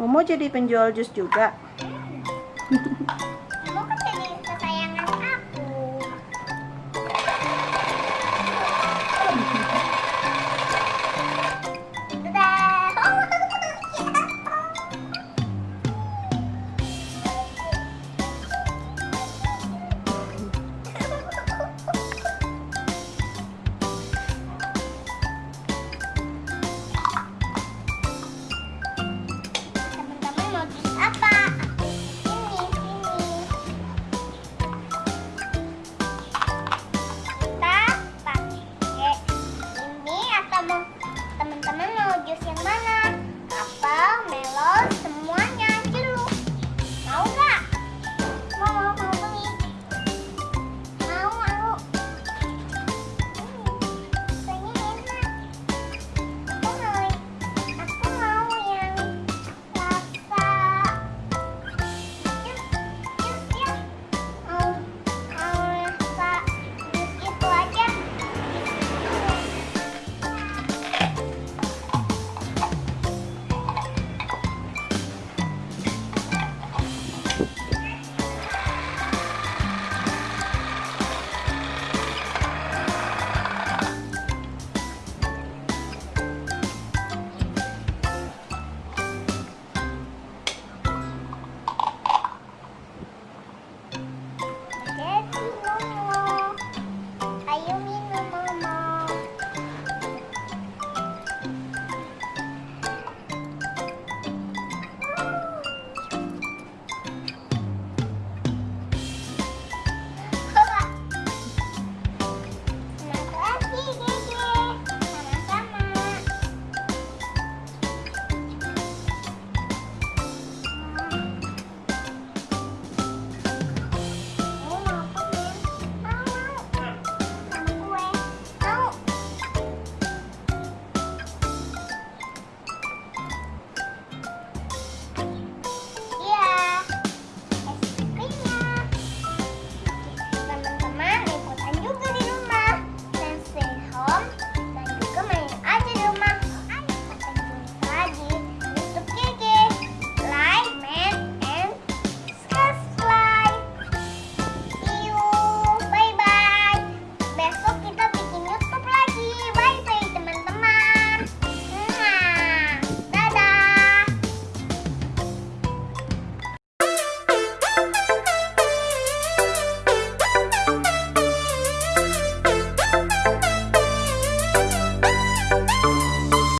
Momo jadi penjual jus juga.